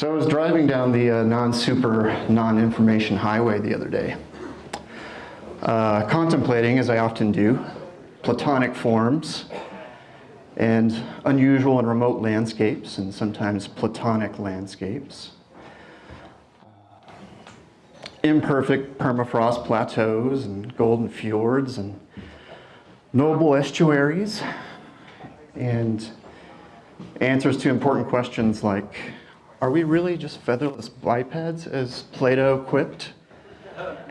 So I was driving down the uh, non-super, non-information highway the other day, uh, contemplating, as I often do, platonic forms and unusual and remote landscapes, and sometimes platonic landscapes. Imperfect permafrost plateaus and golden fjords and noble estuaries and answers to important questions like, are we really just featherless bipeds as Plato quipped?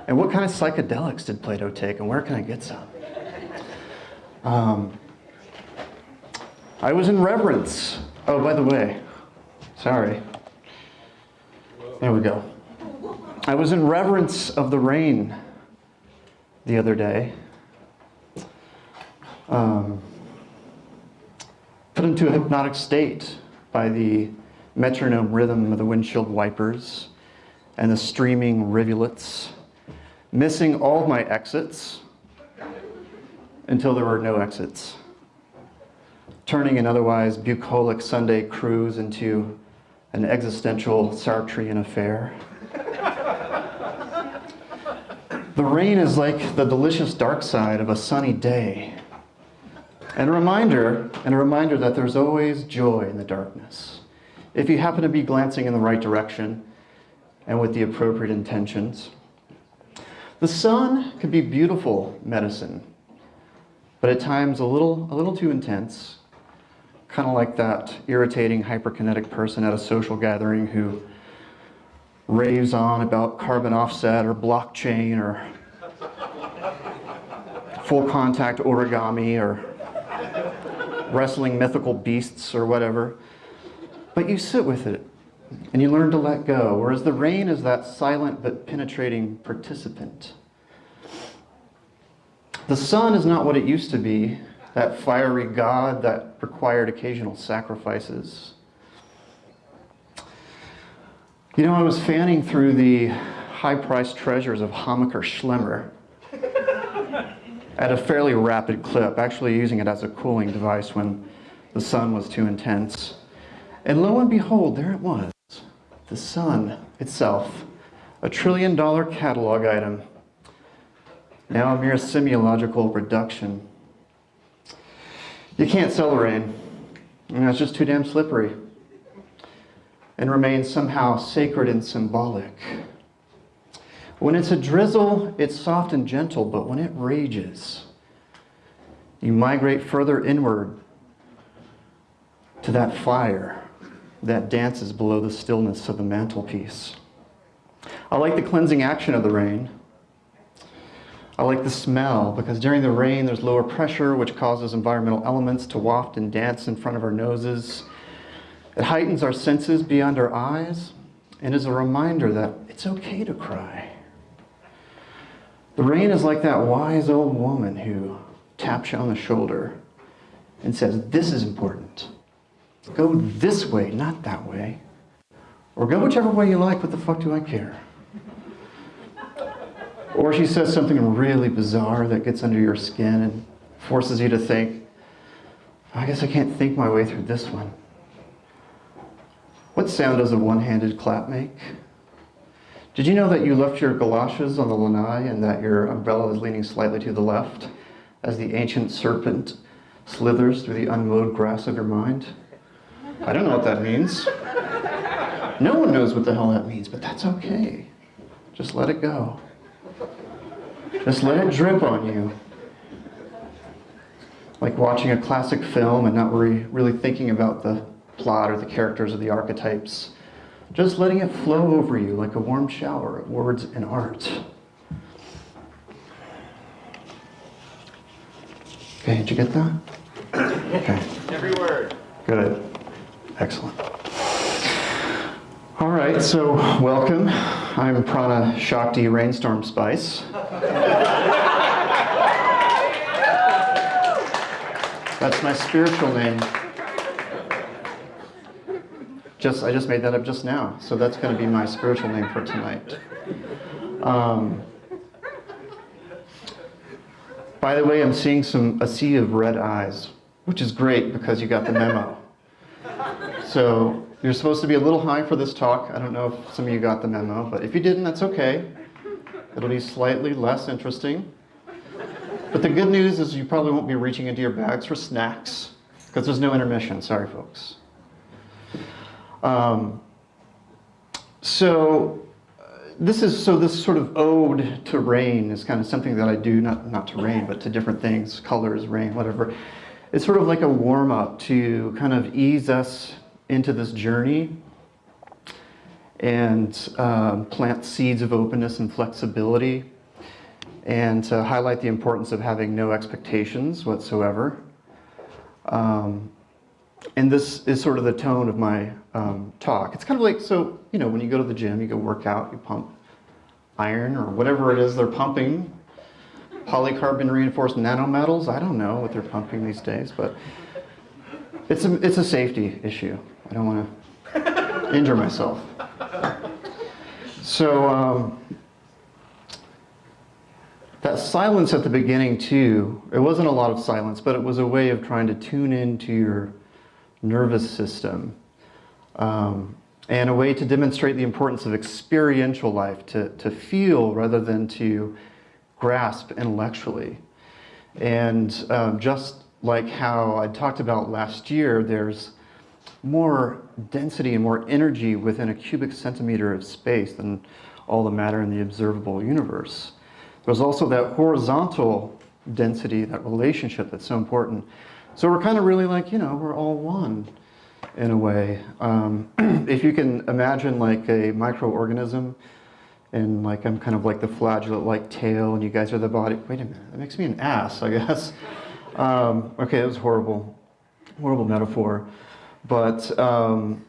And what kind of psychedelics did Plato take and where can I get some? Um, I was in reverence. Oh, by the way, sorry. There we go. I was in reverence of the rain the other day. Um, put into a hypnotic state by the metronome rhythm of the windshield wipers and the streaming rivulets, missing all my exits until there were no exits, turning an otherwise bucolic Sunday cruise into an existential Sartrean affair. the rain is like the delicious dark side of a sunny day, and a reminder, and a reminder that there's always joy in the darkness. If you happen to be glancing in the right direction and with the appropriate intentions. The sun can be beautiful medicine, but at times a little, a little too intense, kind of like that irritating hyperkinetic person at a social gathering who raves on about carbon offset or blockchain or full contact origami or wrestling mythical beasts or whatever. But you sit with it and you learn to let go, whereas the rain is that silent but penetrating participant. The sun is not what it used to be, that fiery god that required occasional sacrifices. You know, I was fanning through the high-priced treasures of Hammacher Schlemmer at a fairly rapid clip, actually using it as a cooling device when the sun was too intense. And lo and behold, there it was, the sun itself, a trillion dollar catalog item, now a mere semiological reduction. You can't sell the rain. It's just too damn slippery and remains somehow sacred and symbolic. When it's a drizzle, it's soft and gentle, but when it rages, you migrate further inward to that fire that dances below the stillness of the mantelpiece. I like the cleansing action of the rain. I like the smell because during the rain there's lower pressure which causes environmental elements to waft and dance in front of our noses. It heightens our senses beyond our eyes and is a reminder that it's okay to cry. The rain is like that wise old woman who taps you on the shoulder and says, this is important. Go this way, not that way. Or go whichever way you like, what the fuck do I care? Or she says something really bizarre that gets under your skin and forces you to think, I guess I can't think my way through this one. What sound does a one-handed clap make? Did you know that you left your galoshes on the lanai and that your umbrella is leaning slightly to the left as the ancient serpent slithers through the unmowed grass of your mind? I don't know what that means. No one knows what the hell that means, but that's okay. Just let it go. Just let it drip on you. Like watching a classic film and not really, really thinking about the plot or the characters or the archetypes. Just letting it flow over you like a warm shower of words and art. Okay, did you get that? Okay. Every word. Good. Excellent. All right, so welcome. I'm Prana Shakti Rainstorm Spice. That's my spiritual name. Just, I just made that up just now, so that's going to be my spiritual name for tonight. Um, by the way, I'm seeing some a sea of red eyes, which is great because you got the memo. So You're supposed to be a little high for this talk. I don't know if some of you got the memo, but if you didn't, that's okay. It'll be slightly less interesting. But the good news is you probably won't be reaching into your bags for snacks because there's no intermission. Sorry, folks. Um, so uh, this is so this sort of ode to rain is kind of something that I do not not to rain but to different things, colors, rain, whatever. It's sort of like a warm up to kind of ease us into this journey and um, plant seeds of openness and flexibility and to highlight the importance of having no expectations whatsoever. Um, and this is sort of the tone of my um, talk. It's kind of like, so, you know, when you go to the gym, you go work out, you pump iron or whatever it is they're pumping, polycarbon reinforced nanometals, I don't know what they're pumping these days, but it's a, it's a safety issue. I don't want to injure myself. So um, that silence at the beginning too, it wasn't a lot of silence, but it was a way of trying to tune into your nervous system. Um, and a way to demonstrate the importance of experiential life, to, to feel rather than to grasp intellectually. And um, just like how I talked about last year, there's more density and more energy within a cubic centimeter of space than all the matter in the observable universe. There's also that horizontal density, that relationship that's so important. So we're kind of really like, you know, we're all one in a way. Um, if you can imagine like a microorganism and like I'm kind of like the flagellate-like tail and you guys are the body. Wait a minute, that makes me an ass, I guess. Um, okay, that was horrible, horrible metaphor. But um,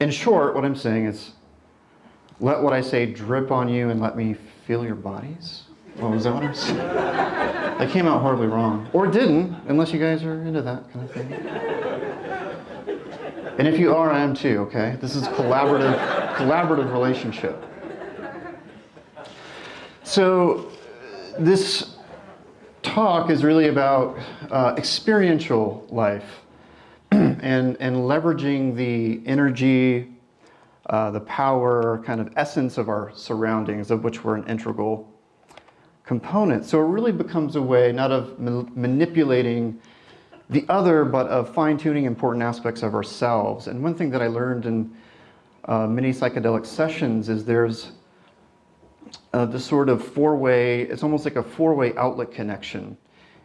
in short, what I'm saying is let what I say drip on you and let me feel your bodies. What was that what I? That came out horribly wrong. Or didn't, unless you guys are into that kind of thing. And if you are, I am too, okay? This is collaborative, collaborative relationship. So this talk is really about uh, experiential life and, and leveraging the energy, uh, the power, kind of essence of our surroundings, of which we're an integral component. So it really becomes a way not of ma manipulating the other, but of fine-tuning important aspects of ourselves. And one thing that I learned in uh, many psychedelic sessions is there's uh, this sort of four-way, it's almost like a four-way outlet connection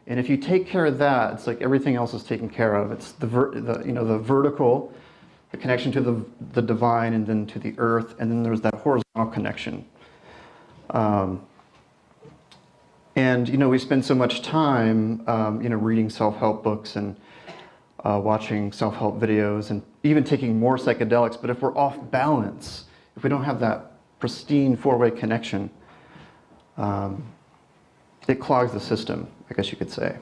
and if you take care of that, it's like everything else is taken care of. It's the, the you know, the vertical, the connection to the, the divine and then to the earth, and then there's that horizontal connection. Um, and you know, we spend so much time, um, you know, reading self-help books and uh, watching self-help videos and even taking more psychedelics. But if we're off balance, if we don't have that pristine four-way connection, um, it clogs the system. I guess you could say.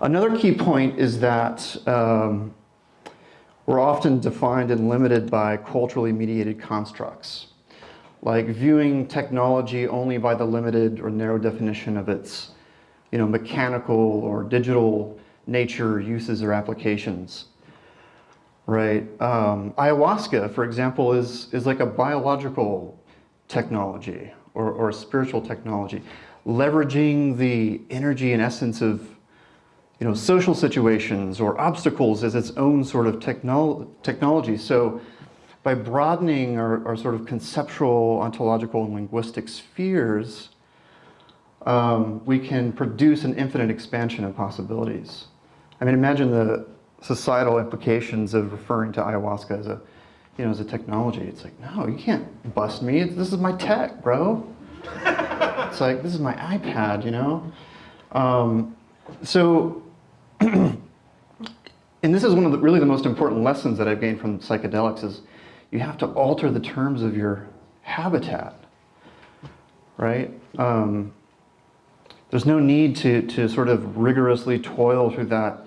Another key point is that um, we're often defined and limited by culturally mediated constructs, like viewing technology only by the limited or narrow definition of its you know, mechanical or digital nature, uses, or applications. Right? Um, ayahuasca, for example, is, is like a biological technology or, or a spiritual technology leveraging the energy and essence of you know, social situations or obstacles as its own sort of technolo technology. So by broadening our, our, sort of conceptual, ontological, and linguistic spheres, um, we can produce an infinite expansion of possibilities. I mean, imagine the societal implications of referring to ayahuasca as a, you know, as a technology. It's like, no, you can't bust me. This is my tech, bro. It's like, this is my iPad, you know? Um, so, and this is one of the really the most important lessons that I've gained from psychedelics is you have to alter the terms of your habitat, right? Um, there's no need to, to sort of rigorously toil through that,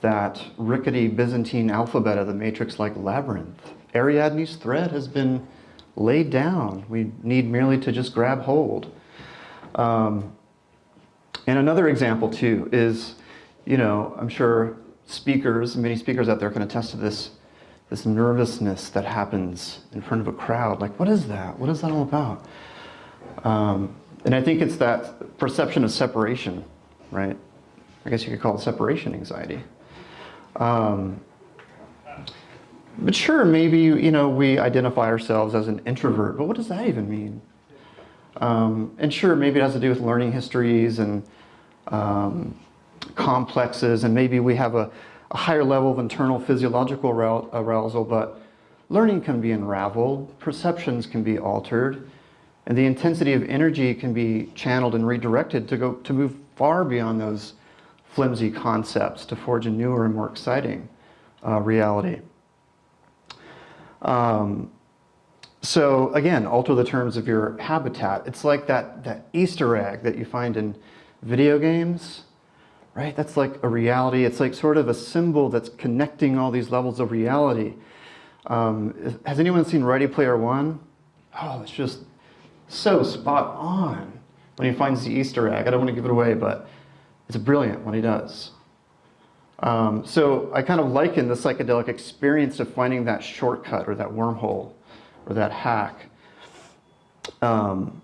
that rickety Byzantine alphabet of the matrix-like labyrinth. Ariadne's thread has been laid down. We need merely to just grab hold. Um, and another example too is, you know, I'm sure speakers, many speakers out there can attest to this, this nervousness that happens in front of a crowd. Like, what is that? What is that all about? Um, and I think it's that perception of separation, right? I guess you could call it separation anxiety. Um, but sure, maybe you know we identify ourselves as an introvert, but what does that even mean? Um, and sure, maybe it has to do with learning histories and um, complexes, and maybe we have a, a, higher level of internal physiological arousal, but learning can be unraveled, perceptions can be altered, and the intensity of energy can be channeled and redirected to go to move far beyond those flimsy concepts to forge a newer and more exciting uh, reality. Um, so again, alter the terms of your habitat. It's like that, that Easter egg that you find in video games, right? That's like a reality. It's like sort of a symbol that's connecting all these levels of reality. Um, has anyone seen Ready Player One? Oh, it's just so spot on when he finds the Easter egg. I don't want to give it away, but it's brilliant when he does. Um, so I kind of liken the psychedelic experience to finding that shortcut or that wormhole or that hack. Um,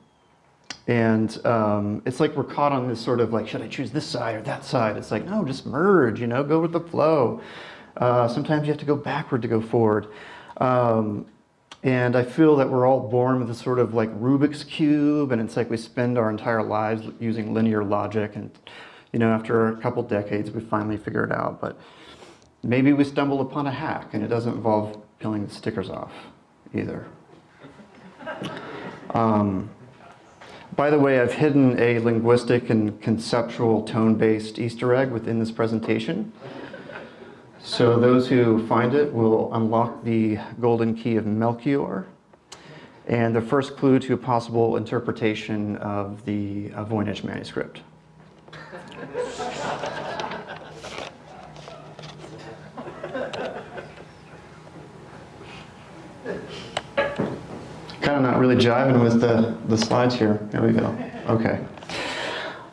and um, it's like we're caught on this sort of like, should I choose this side or that side? It's like, no, just merge, you know, go with the flow. Uh, sometimes you have to go backward to go forward. Um, and I feel that we're all born with a sort of like Rubik's Cube, and it's like we spend our entire lives using linear logic and you know, after a couple decades, we finally figure it out. But maybe we stumble upon a hack and it doesn't involve peeling the stickers off either. Um, by the way, I've hidden a linguistic and conceptual tone-based Easter egg within this presentation. So those who find it will unlock the golden key of Melchior and the first clue to a possible interpretation of the Voynich manuscript. Really jiving with the, the slides here. There we go. Okay.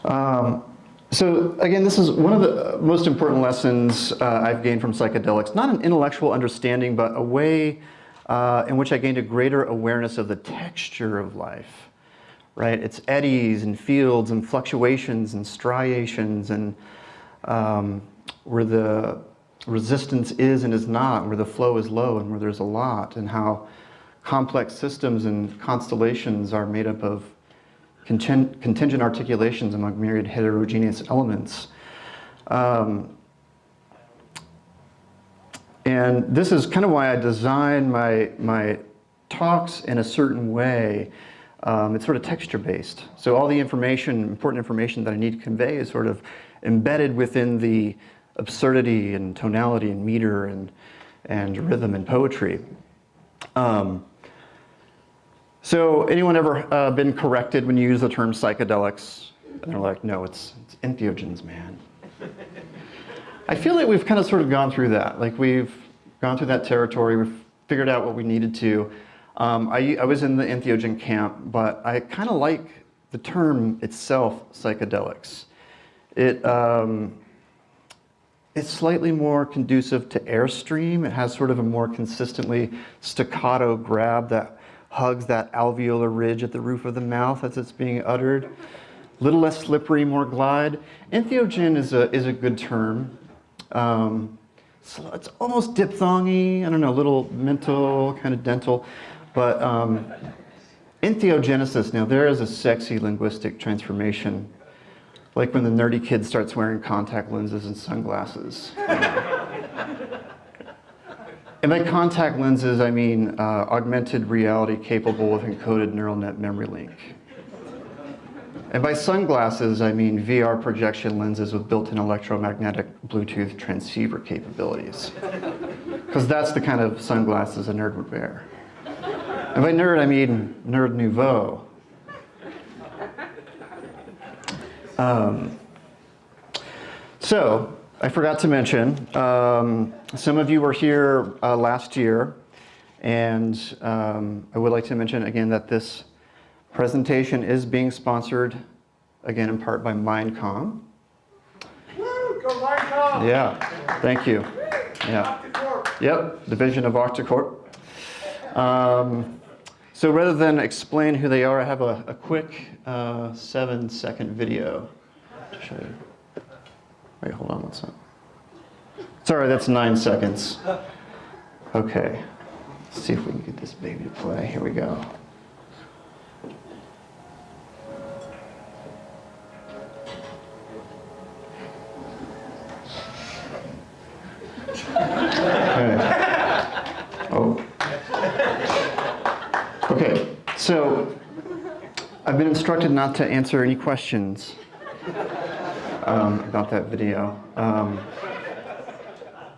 Um, so again, this is one of the most important lessons uh, I've gained from psychedelics. Not an intellectual understanding, but a way uh, in which I gained a greater awareness of the texture of life right? It's eddies and fields and fluctuations and striations and um, where the resistance is and is not, where the flow is low and where there's a lot, and how complex systems and constellations are made up of contingent articulations among myriad heterogeneous elements. Um, and this is kind of why I design my, my talks in a certain way um, it's sort of texture based. So all the information, important information that I need to convey is sort of embedded within the absurdity and tonality and meter and, and rhythm and poetry. Um, so anyone ever uh, been corrected when you use the term psychedelics? And they're like, no, it's, it's entheogens, man. I feel like we've kind of sort of gone through that. Like we've gone through that territory, we've figured out what we needed to. Um, I, I, was in the entheogen camp, but I kind of like the term itself, psychedelics. It, um, it's slightly more conducive to airstream. It has sort of a more consistently staccato grab that hugs that alveolar ridge at the roof of the mouth as it's being uttered. A little less slippery, more glide. Entheogen is a, is a good term. Um, so it's almost diphthongy, I don't know, a little mental, kind of dental. But um, entheogenesis, now there is a sexy linguistic transformation, like when the nerdy kid starts wearing contact lenses and sunglasses. And by contact lenses, I mean uh, augmented reality capable of encoded neural net memory link. And by sunglasses, I mean VR projection lenses with built-in electromagnetic Bluetooth transceiver capabilities. Because that's the kind of sunglasses a nerd would wear. And by nerd, I mean nerd nouveau. Um, so, I forgot to mention, um, some of you were here uh, last year, and um, I would like to mention again that this presentation is being sponsored, again in part by Mindcom. Woo, go Mindcom! Yeah, thank you. Yeah. Yep, Division of Octocorp. Um, so rather than explain who they are, I have a, a quick uh, seven second video to show you. Wait, hold on one second. Sorry, that's nine seconds. Okay, let's see if we can get this baby to play. Here we go. Oh. Okay, so I've been instructed not to answer any questions um, about that video. Um,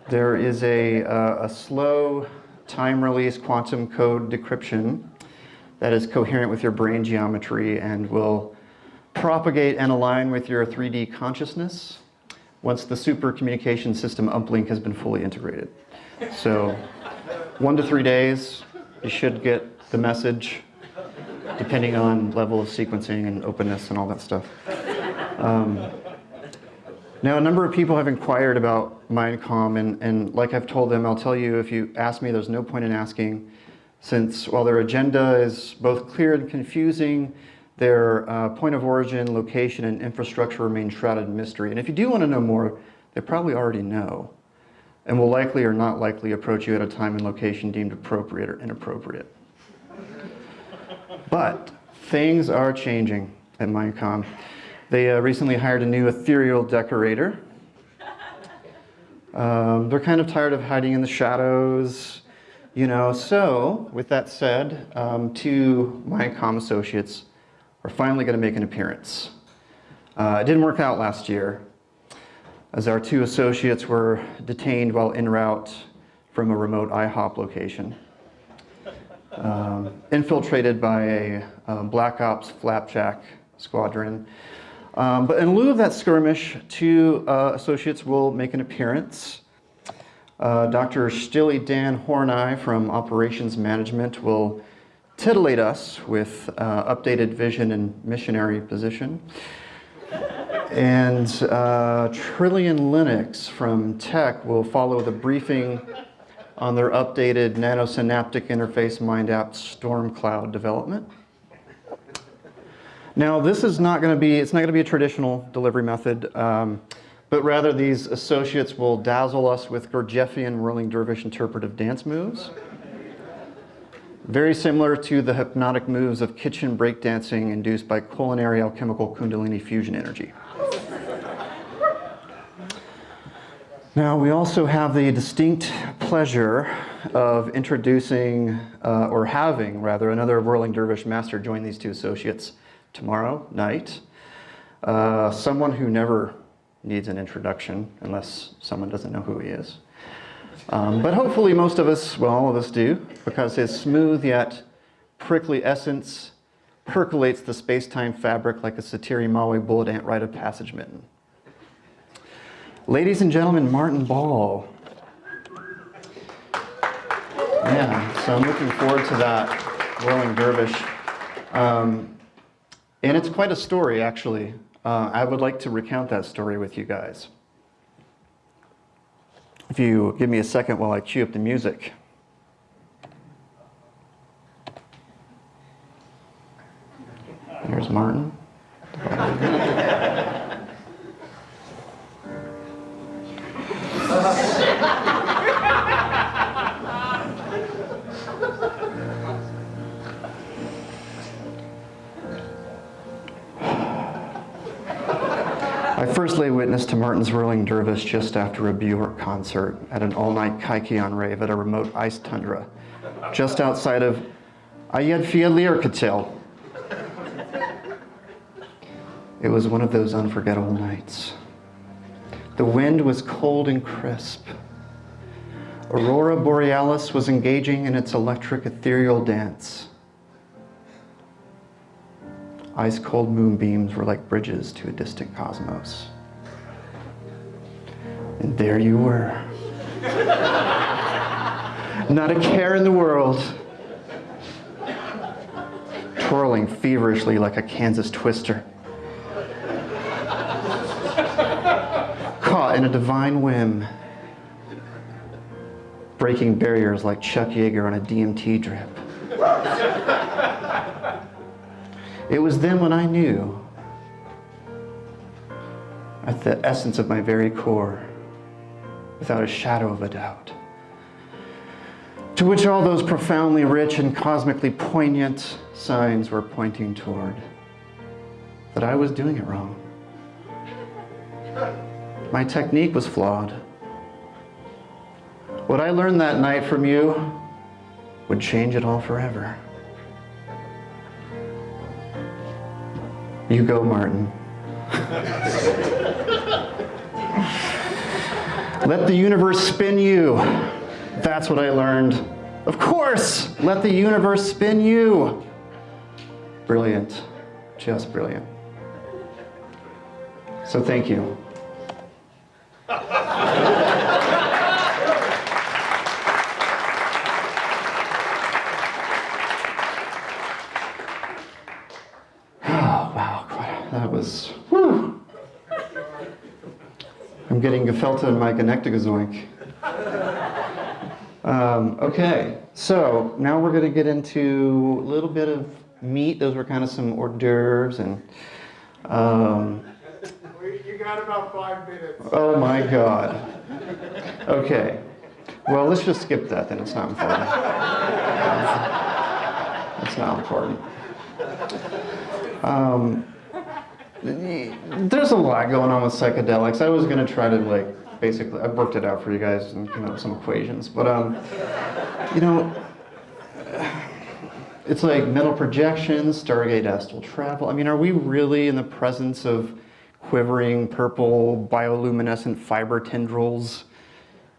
there is a, uh, a slow time-release quantum code decryption that is coherent with your brain geometry and will propagate and align with your 3D consciousness once the super communication system uplink has been fully integrated. So one to three days, you should get the message, depending on level of sequencing and openness and all that stuff. Um, now, a number of people have inquired about Mindcom, and, and like I've told them, I'll tell you, if you ask me, there's no point in asking, since while their agenda is both clear and confusing, their uh, point of origin, location, and infrastructure remain shrouded in mystery. And if you do want to know more, they probably already know, and will likely or not likely approach you at a time and location deemed appropriate or inappropriate. But things are changing at Mindcom. They uh, recently hired a new ethereal decorator. Um, they're kind of tired of hiding in the shadows, you know. So, with that said, um, two Mindcom associates are finally going to make an appearance. Uh, it didn't work out last year, as our two associates were detained while en route from a remote IHOP location. Um, infiltrated by a um, Black Ops Flapjack squadron um, but in lieu of that skirmish, two uh, associates will make an appearance. Uh, Dr. Stilly Dan Horney from Operations Management will titillate us with uh, updated vision and missionary position. And uh, Trillion Linux from Tech will follow the briefing on their updated nanosynaptic interface mind app Storm Cloud development. Now, this is not going to be, it's not going to be a traditional delivery method, um, but rather these associates will dazzle us with Gurdjieffian whirling dervish interpretive dance moves. Very similar to the hypnotic moves of kitchen breakdancing induced by culinary alchemical kundalini fusion energy. Now, we also have the distinct pleasure of introducing, uh, or having rather, another whirling dervish master join these two associates tomorrow night. Uh, someone who never needs an introduction unless someone doesn't know who he is. Um, but hopefully most of us, well, all of us do, because his smooth yet prickly essence percolates the space-time fabric like a Sateré-Mawé bullet ant rite of passage mitten. Ladies and gentlemen, Martin Ball. Yeah, so I'm looking forward to that, Whirling Dervish. Um, and it's quite a story, actually. Uh, I would like to recount that story with you guys. If you give me a second while I cue up the music. Here's Martin. Witness to Martin's whirling dervish just after a Bjork concert at an all-night Kykeon rave at a remote ice tundra, just outside of Eyjafjallajökull. It was one of those unforgettable nights. The wind was cold and crisp. Aurora Borealis was engaging in its electric ethereal dance. Ice cold moonbeams were like bridges to a distant cosmos. And there you were. Not a care in the world. Twirling feverishly like a Kansas twister. Caught in a divine whim, breaking barriers like Chuck Yeager on a DMT drip. it was then when I knew, at the essence of my very core, without a shadow of a doubt, to which all those profoundly rich and cosmically poignant signs were pointing toward, that I was doing it wrong. My technique was flawed. What I learned that night from you would change it all forever. You go, Martin. Let the universe spin you. That's what I learned. Of course, let the universe spin you. Brilliant, just brilliant. So thank you. Oh, wow, that was. I'm getting gefilte in my Genectigazoink. Um, okay, so now we're going to get into a little bit of meat. Those were kind of some hors d'oeuvres and. Um, you got about five minutes. Oh my God. Okay. Well, let's just skip that then. It's not important. It's not important. Um, there's a lot going on with psychedelics. I was going to try to like basically, I worked it out for you guys and came up with some equations. But, um, you know, it's like mental projections, Stargate astral travel. I mean, are we really in the presence of quivering purple bioluminescent fiber tendrils,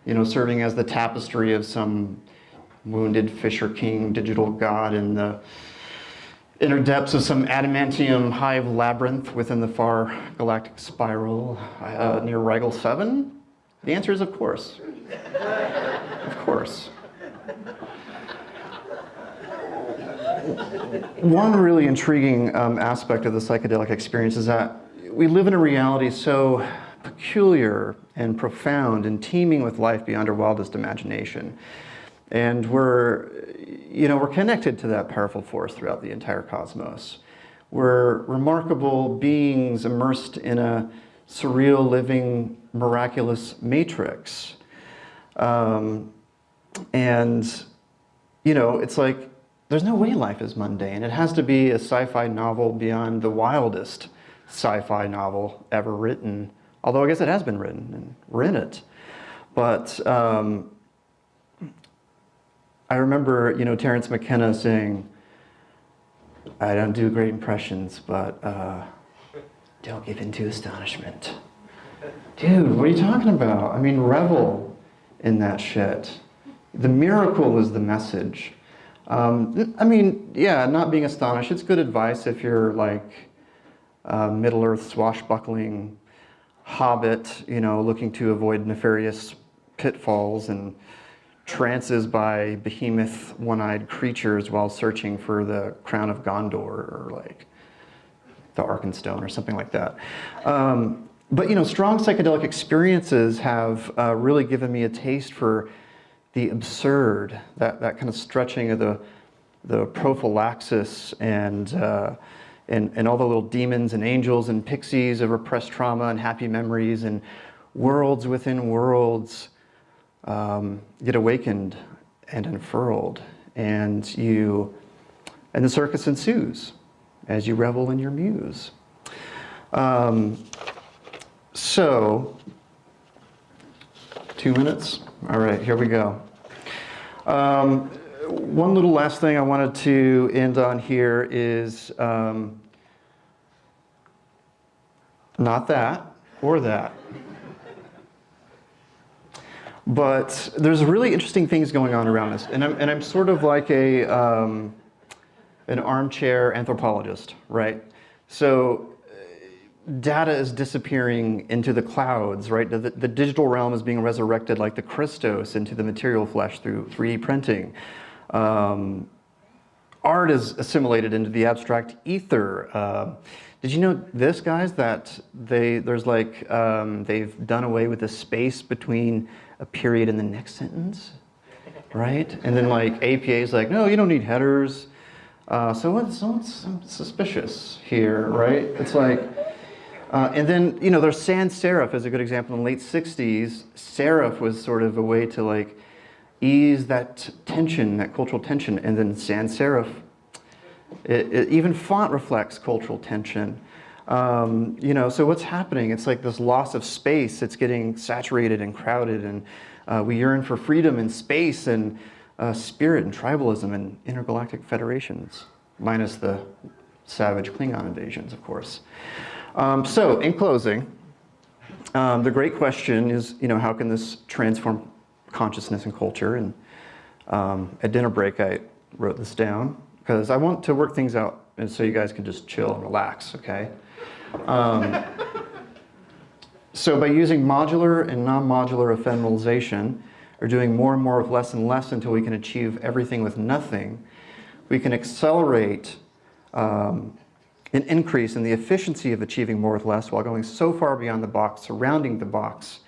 you know, serving as the tapestry of some wounded Fisher King digital god in the inner depths of some adamantium hive labyrinth within the far galactic spiral uh, near Rigel 7? The answer is of course. of course. One really intriguing um, aspect of the psychedelic experience is that we live in a reality so peculiar and profound and teeming with life beyond our wildest imagination. And we're, you know, we're connected to that powerful force throughout the entire cosmos. We're remarkable beings immersed in a surreal, living, miraculous matrix. Um, and, you know, it's like, there's no way life is mundane. It has to be a sci-fi novel beyond the wildest sci-fi novel ever written. Although I guess it has been written, and we're in it. But um, I remember, you know, Terence McKenna saying, I don't do great impressions, but uh, don't give in to astonishment. Dude, what are you talking about? I mean, revel in that shit. The miracle is the message. Um, I mean, yeah, not being astonished. It's good advice if you're like Middle-earth swashbuckling hobbit, you know, looking to avoid nefarious pitfalls and trances by behemoth one-eyed creatures while searching for the crown of Gondor or like the Arkenstone or something like that. Um, but you know, strong psychedelic experiences have uh, really given me a taste for the absurd, that, that kind of stretching of the, the prophylaxis and uh, and, and all the little demons and angels and pixies of repressed trauma and happy memories and worlds within worlds um, get awakened and unfurled. And you, and the circus ensues as you revel in your muse. Um, so, two minutes? All right, here we go. Um, one little last thing I wanted to end on here is um, not that or that. But there's really interesting things going on around us. And I'm, and I'm sort of like a, um, an armchair anthropologist, right? So data is disappearing into the clouds, right? The, the, digital realm is being resurrected like the Christos into the material flesh through 3D printing. Um, art is assimilated into the abstract ether. Uh, did you know this, guys? That they there's like um, they've done away with the space between a period in the next sentence, right? And then like APA is like, no, you don't need headers. Uh, so what's, what's suspicious here, right? It's like, uh, and then you know, there's sans serif is a good example. In the late '60s, serif was sort of a way to like ease that tension, that cultural tension, and then sans serif it, it, even font reflects cultural tension. Um, you know, so what's happening? It's like this loss of space. It's getting saturated and crowded, and uh, we yearn for freedom and space and uh, spirit and tribalism and intergalactic federations, minus the savage Klingon invasions, of course. Um, so, in closing, um, the great question is, you know, how can this transform consciousness and culture? And um, at dinner break, I wrote this down because I want to work things out and so you guys can just chill and relax, okay? Um, so by using modular and non-modular ephemeralization, or doing more and more with less and less until we can achieve everything with nothing, we can accelerate um, an increase in the efficiency of achieving more with less while going so far beyond the box, surrounding the box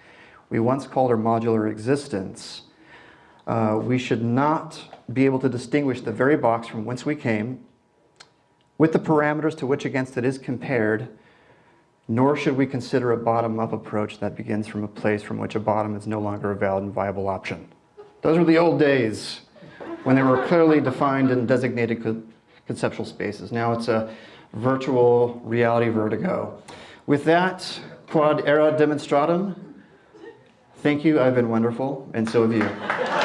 we once called our modular existence. Uh, we should not be able to distinguish the very box from whence we came, with the parameters to which against it is compared, nor should we consider a bottom-up approach that begins from a place from which a bottom is no longer a valid and viable option. Those were the old days when there were clearly defined and designated co conceptual spaces. Now it's a virtual reality vertigo. With that, quad era demonstratum, thank you, I've been wonderful, and so have you.